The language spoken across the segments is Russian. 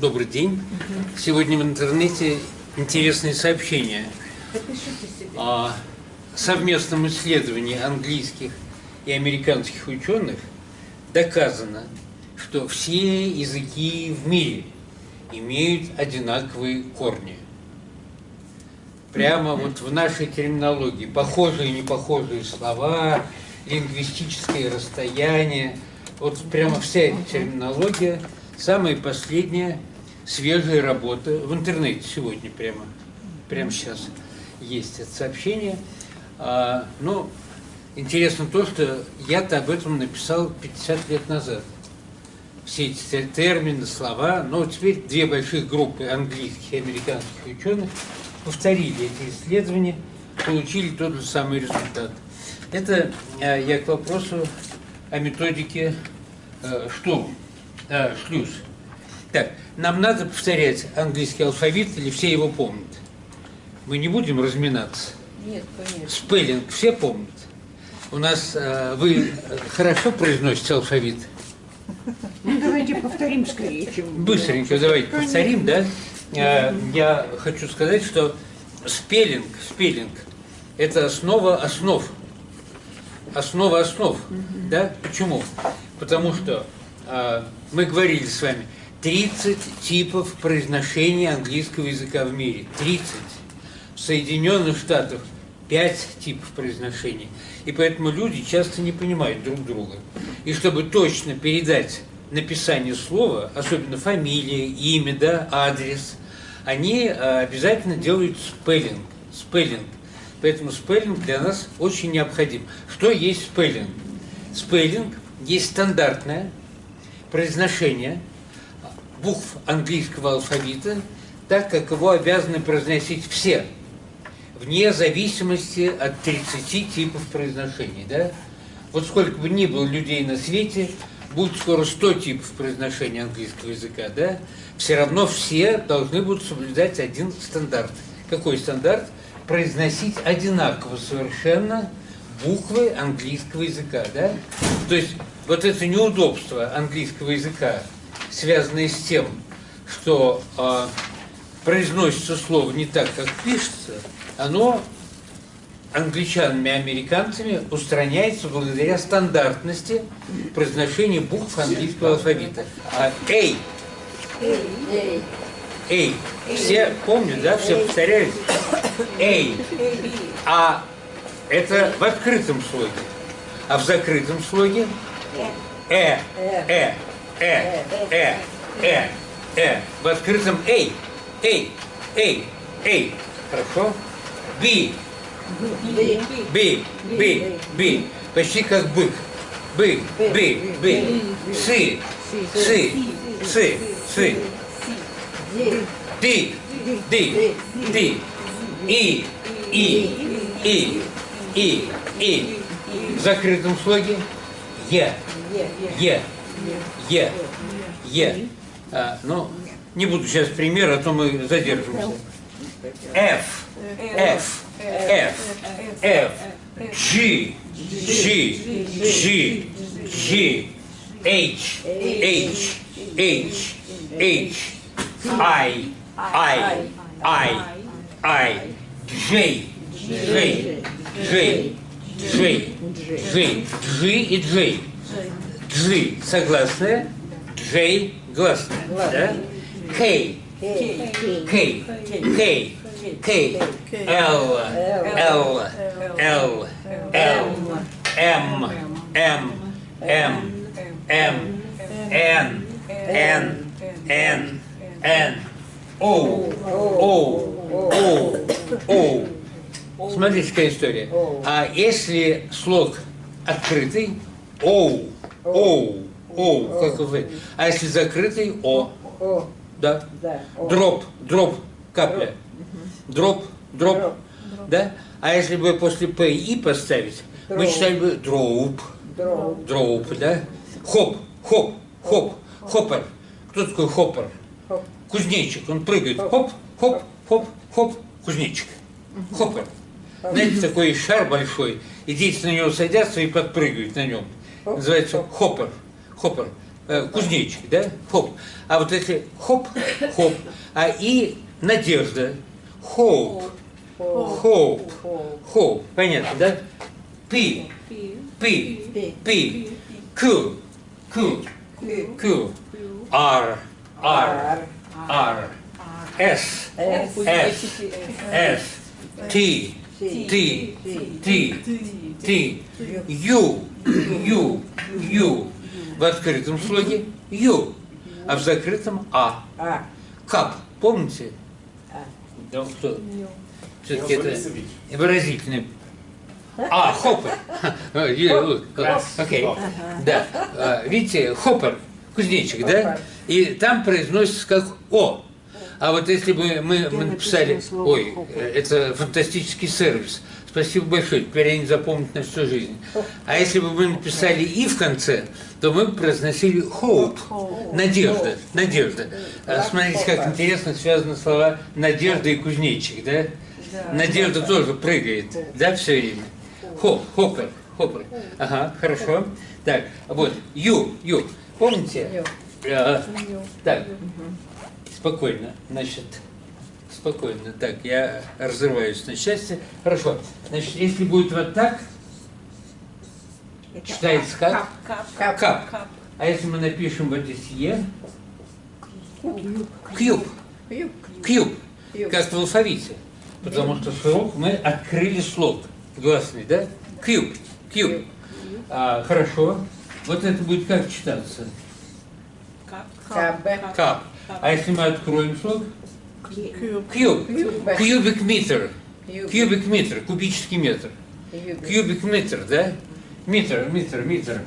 Добрый день. Сегодня в интернете интересные сообщения о совместном исследовании английских и американских ученых доказано, что все языки в мире имеют одинаковые корни. Прямо вот в нашей терминологии похожие и непохожие слова, лингвистические расстояния, вот прямо вся эта терминология – Самая последняя свежая работа в интернете сегодня прямо, прямо сейчас есть это сообщение. А, но интересно то, что я-то об этом написал 50 лет назад. Все эти термины, слова, но теперь две больших группы английских и американских ученых повторили эти исследования, получили тот же самый результат. Это а, я к вопросу о методике э, штурм э, шлюз. Так, нам надо повторять английский алфавит или все его помнят? Мы не будем разминаться? Нет, конечно. Спеллинг все помнят? У нас, э, вы хорошо произносите алфавит? Ну, давайте повторим скорее, чем... Быстренько давайте повторим, да? Э, я хочу сказать, что спеллинг, спеллинг – это основа основ. Основа основ, да? Почему? Потому что э, мы говорили с вами, 30 типов произношения английского языка в мире. 30. В Соединенных Штатах 5 типов произношения. И поэтому люди часто не понимают друг друга. И чтобы точно передать написание слова, особенно фамилия, имя, да, адрес, они э, обязательно делают спеллинг. Спеллинг. Поэтому спеллинг для нас очень необходим. Что есть спеллинг? Спеллинг есть стандартное произношение букв английского алфавита, так как его обязаны произносить все, вне зависимости от 30 типов произношений. Да? Вот сколько бы ни было людей на свете, будет скоро 100 типов произношения английского языка, да? все равно все должны будут соблюдать один стандарт. Какой стандарт? Произносить одинаково совершенно буквы английского языка. Да? То есть вот это неудобство английского языка, связанное с тем, что э, произносится слово не так, как пишется, оно англичанами и американцами устраняется благодаря стандартности произношения букв английского алфавита. А «эй» «эй» все помнят, да, все повторяют «эй», а это в открытом слоге, а в закрытом слоге? Э, э, э, э, э, э. В открытом эй, эй, эй, эй. Хорошо? Би, би, би, би. Почти как бык. Бы, бы, бы. Сы, сы, сы, сы. Ди, ди, ди. И, и, и, и, и. В закрытом слоге Е. Е. Е. Е. А, ну, не буду сейчас пример, а то мы задержимся. F. F. F. F. G. G. G. G. H. H. H. H. I. I. I. I. J. J. J. Джей. Джей. Джи и Джей. Джи согласная, Джей гласная. Да? Кей. Кей. Кей. Кей. Л. Л. Л. Л. М. М. М. М. Н. Н. Н. Н. О. О. О. О. Смотрите, какая история. А если слог открытый, оу, оу, оу, как вы. А если закрытый, о. Да. Drop, drop, капля. Drop, drop. Да? А если бы после P E поставить, мы читали бы drope. Drope, да? Хоп, хоп, хоп, хоппер. Кто такой hopper? Кузнечик. Он прыгает. Хоп, хоп, хоп, хоп, кузнечик. Хоппер. Знаете, такой шар большой, и дети на него садятся и подпрыгивают на нем. Называется hopper. Hopper. э, кузнечик, да? Хоп. А вот если хоп, хоп, а и надежда. Хоп, хоп, хоп. Понятно, да? P, P, P, Q, Q, Q, R, R, R, S, S, с, ти, ти, ти, ти, ю, ю, ю. В открытом слоге ю, а в закрытом а. А. Кап, помните? А. Да, кто? Все-таки это выразительный. А, хоппер. Окей. Да. А, Видите, хоппер, кузнечик, да? И там произносится как О. А вот если бы мы, мы написали, слово ой, это фантастический сервис. Спасибо большое, теперь они запомнят на всю жизнь. А если бы мы написали «и» в конце, то мы бы произносили «hope», «надежда», «надежда». А Смотрите, как интересно связаны слова «надежда» и «кузнечик», да? Надежда тоже прыгает, да, все время? Хоп, хоппер, хоппер. Ага, хорошо. Так, вот, ю, ю. Помните? А, так, спокойно, значит, спокойно. Так, я разрываюсь на счастье. Хорошо. Значит, если будет вот так, читается как? Кап. Кап. А если мы напишем вот здесь Е? Кьюб. Кьюб. Кьюб. Кьюб. Как в алфавите. Потому что слог мы открыли слог. Гласный, да? Кьюб. Кьюб. А, хорошо. Вот это будет как читаться? Каб. Кап. А если мы откроем слог? Кьюб. Кьюб. Кьюбик метр. Кьюбик метр. Кубический метр. Кьюб. Кьюбик метр, да? Метр, метр, метр.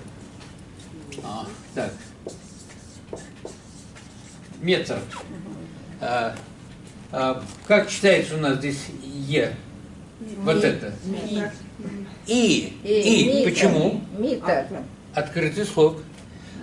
А, так. Метр. А, а, как читается у нас здесь Е? Вот это. И. И. Почему? Митр. Открытый слог.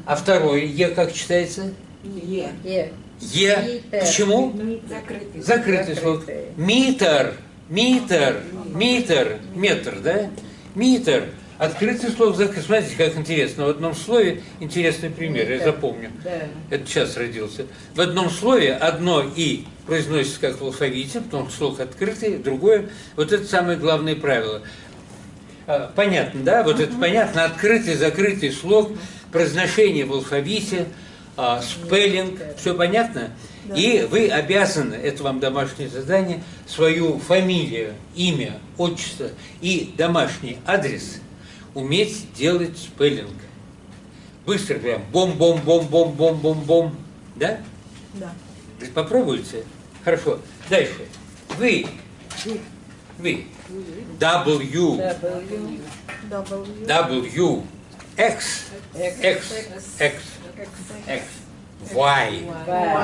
А второе Е как читается? Е. Е. Почему? Закрытый. Закрытый слог. Митр, митр, митр, метр, да? Митр. Открытый слог закрытый. Смотрите, как интересно. В одном слове интересный пример, я запомню. Да. Это сейчас родился. В одном слове одно «и» произносится как в алфавите, потому что слог открытый, другое. Вот это самое главное правило. А, Понятно, да? Вот это понятно. Открытый, закрытый слог, произношение в алфавите, а, спеллинг, все понятно? И вы обязаны, это вам домашнее задание, свою фамилию, имя, отчество и домашний адрес уметь делать спеллинг. Быстро прям бом-бом-бом-бом-бом-бом-бом. Да? Да. Попробуйте. Хорошо. Дальше. Вы. Вы. W. W. W. W. X. X. X. X. Y.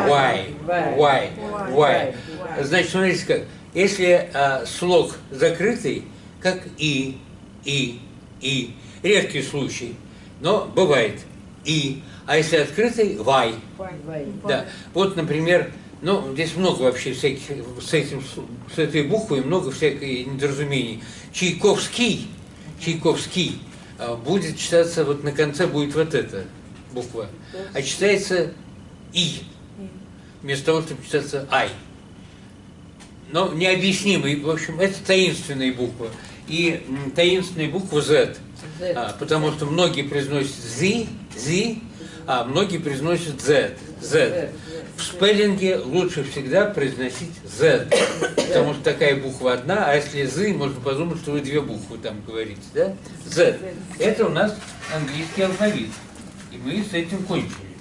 Y. Y. Y. Значит, смотрите как. Если а, слог закрытый, как и, и, и, редкий случай, но бывает и. А если открытый, Y. Да. Вот, например, ну, здесь много вообще всяких, с, этим, с этой буквой много всяких недоразумений. Чайковский, Чайковский а, будет читаться, вот на конце будет вот эта буква, а читается И, вместо того, чтобы читаться Ай. Но необъяснимый, в общем, это таинственная буква. И таинственная буква Z. А, потому что многие произносят Z, Z, а многие произносят Z, Z. В спеллинге лучше всегда произносить Z, потому что такая буква одна, а если Z, можно подумать, что вы две буквы там говорите, да? Z. Это у нас английский алфавит, и мы с этим кончили.